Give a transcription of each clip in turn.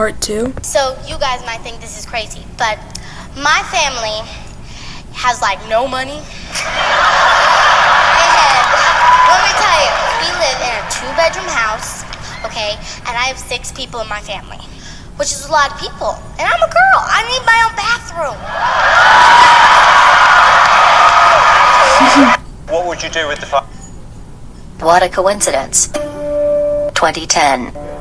part two. So you guys might think this is crazy, but my family has like no money. and let me tell you, we live in a two-bedroom house, okay, and I have six people in my family, which is a lot of people. And I'm a girl. I need my own bathroom. What would you do with the five? What a coincidence. 2010.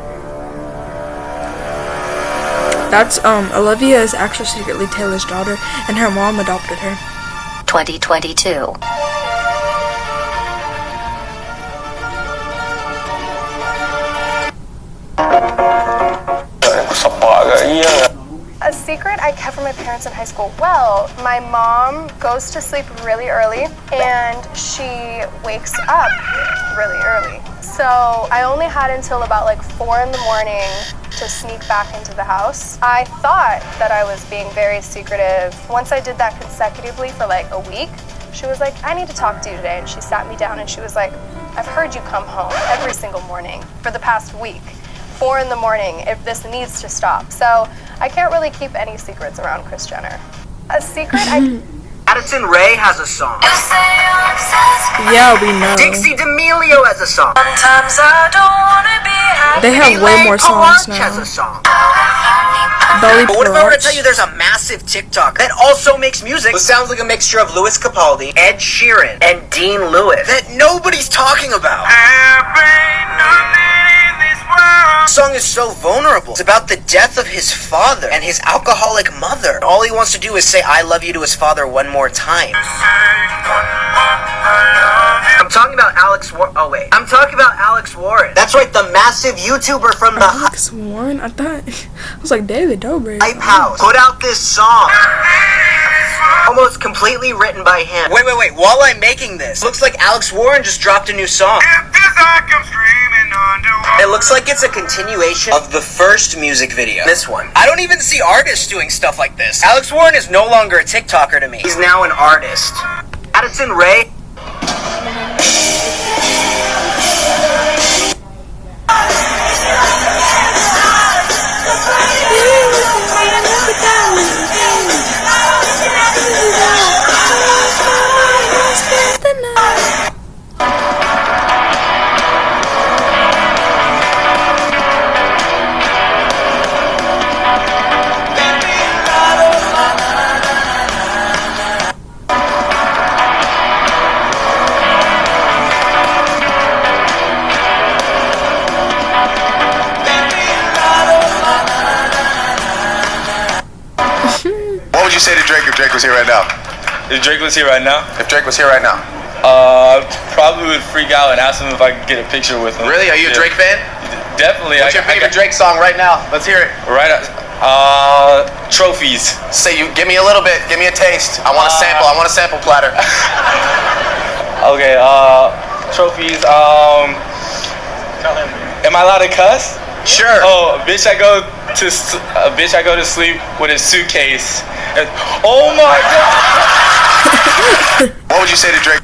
That's um Olivia is actually secretly Taylor's daughter, and her mom adopted her. 2022. A secret I kept from my parents in high school. Well, my mom goes to sleep really early and she wakes up really early. So I only had until about like four in the morning to sneak back into the house. I thought that I was being very secretive. Once I did that consecutively for like a week, she was like, I need to talk to you today. And she sat me down and she was like, I've heard you come home every single morning for the past week. Four in the morning, if this needs to stop. So I can't really keep any secrets around Kris Jenner. A secret I Addison Rae has a song. Yeah, we know. Dixie D'Amelio has a song. They have way more songs Palanch has now. a song. Belly But what if I were to tell you there's a massive TikTok that also makes music that sounds like a mixture of Lewis Capaldi, Ed Sheeran, and Dean Lewis that nobody's talking about? The song is so vulnerable. It's about the death of his father and his alcoholic mother. All he wants to do is say I love you to his father one more time. I'm talking about Alex War- Oh wait. I'm talking about Alex Warren. That's right, the massive YouTuber from the Alex Warren. I thought I was like David Dobrik. Hype House put out this song. Almost completely written by him. Wait, wait, wait. While I'm making this, looks like Alex Warren just dropped a new song. It looks like it's a continuation of the first music video. This one. I don't even see artists doing stuff like this. Alex Warren is no longer a TikToker to me. He's now an artist. Addison Rae. Would you say to Drake if Drake was here right now? If Drake was here right now, If Drake was here right now. uh, probably would freak out and ask him if I could get a picture with him. Really? Are you a. Drake fan? Definitely. What's I, your favorite Drake song right now? Let's hear it. Right. Uh, trophies. Say you give me a little bit. Give me a taste. I want a Uh, sample. I want a sample platter. Okay. Uh, trophies. Um, am I allowed to cuss? Sure. Oh, bitch, I go to a bitch, I go to sleep with a suitcase. And, oh my god. What would you say to Drake?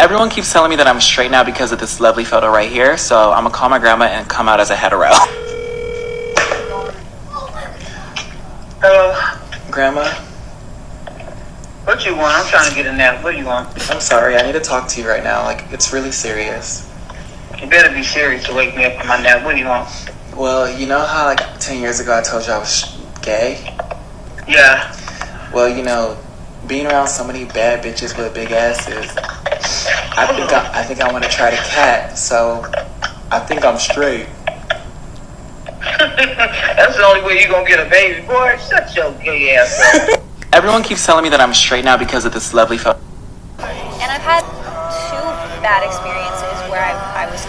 Everyone keeps telling me that I'm straight now because of this lovely photo right here, so I'm gonna call my grandma and come out as a hetero. Hello. grandma, What you want? I'm trying to get a nap. What do you want? I'm sorry, I need to talk to you right now. Like, it's really serious. You better be serious to wake me up from my nap. What do you want? Well, you know how, like, 10 years ago I told you I was gay? Yeah. Well, you know, being around so many bad bitches with big asses, I think I, I think I want to try to cat, so I think I'm straight. That's the only way you're gonna get a baby, boy. Shut your gay ass up. Everyone keeps telling me that I'm straight now because of this lovely photo. And I've had two bad experiences where I, I was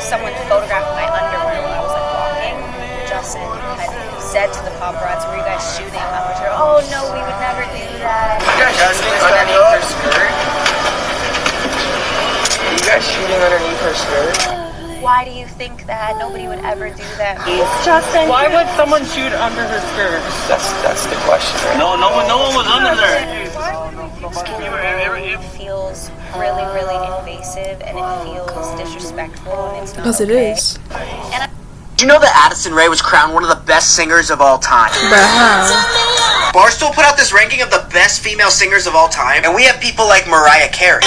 someone photographed my underwear while I was like walking. Justin had said to the paparazzi, "Were you guys shooting?" I was like, "Oh no, we would never do that." You guys shooting underneath her skirt? You guys shooting underneath her skirt? why do you think that nobody would ever do that? Justin. Why would someone shoot under her skirt? That's that's the question. Right? No, no one, no one was under there. Why would we? It feels really, really invasive, and it feels disrespectful, and it's not Because it is. Do you know that Addison Rae was crowned one of the best singers of all time? Wow. Barstool put out this ranking of the best female singers of all time, and we have people like Mariah Carey.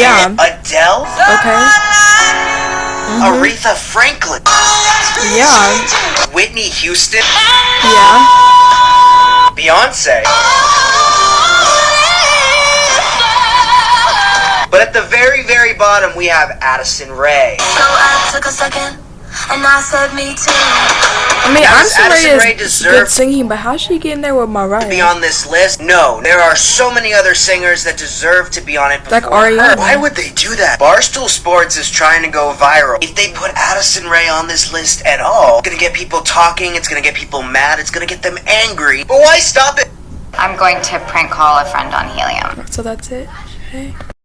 Yeah. Adele. Okay. Aretha Franklin, Yeah. Whitney Houston, Yeah. Beyonce. But at the very, very bottom, we have Addison Rae. So I took a second and I said me too. I mean, Now, does Addison Addison Rae Rae is deserve- good singing, but how's she getting there with to be on this list? No, there are so many other singers that deserve to be on it. Like before her. Ariana. Why would they do that? Barstool Sports is trying to go viral. If they put Addison Rae on this list at all, it's gonna get people talking. It's gonna get people mad. It's gonna get them angry. But why stop it? I'm going to prank call a friend on helium. So that's it. Okay.